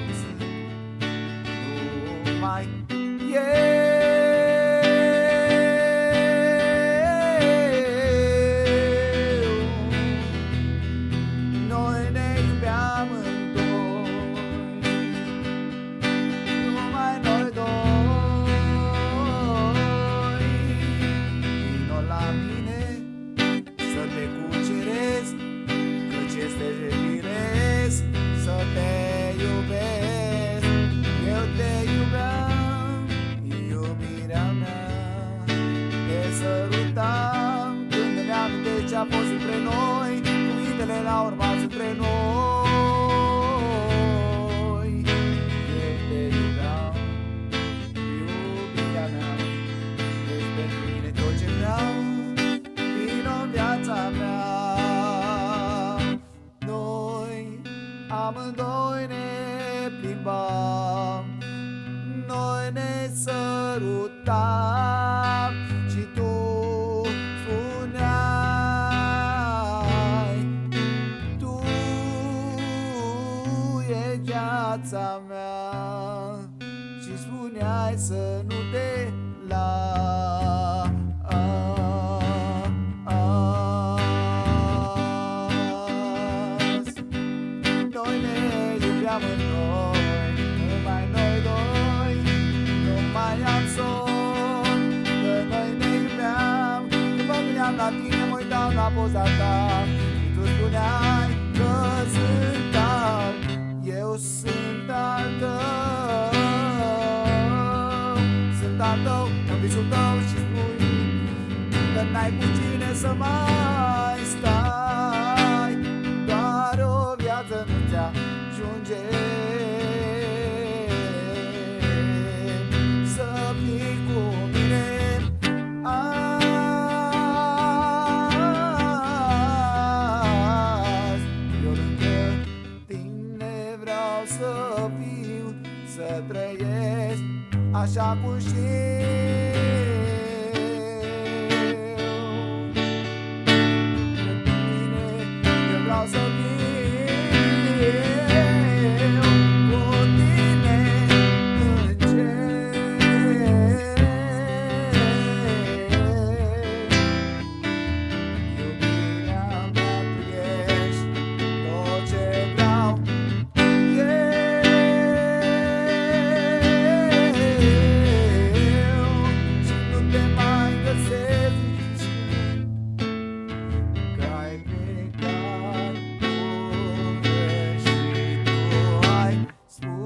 Așa cum sunt aminte ce-a fost între noi Cuvintele la urma între noi. Eu te iubeam, iubirea mea Ești pentru mine tot ce vreau Vino în viața mea. Noi amândoi ne plimbam Noi ne sărutam viața mea Și spuneai să nu te las. Noi ne iubeam în noi Numai noi doi Nu mai am somn Că noi ne iubeam Când mă gândeam la tine Mă uitam la poza ta. Și tu spuneai Că sunt al Eu sunt al tău. Sunt al tău În visul tău și spui Că n-ai cu cine să mai stai. Doar o viață nu ți-ajunge Să viu Să trăiesc așa cum știu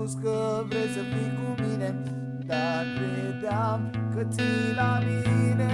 spus că vrei să fii cu mine Dar credeam că ții la mine.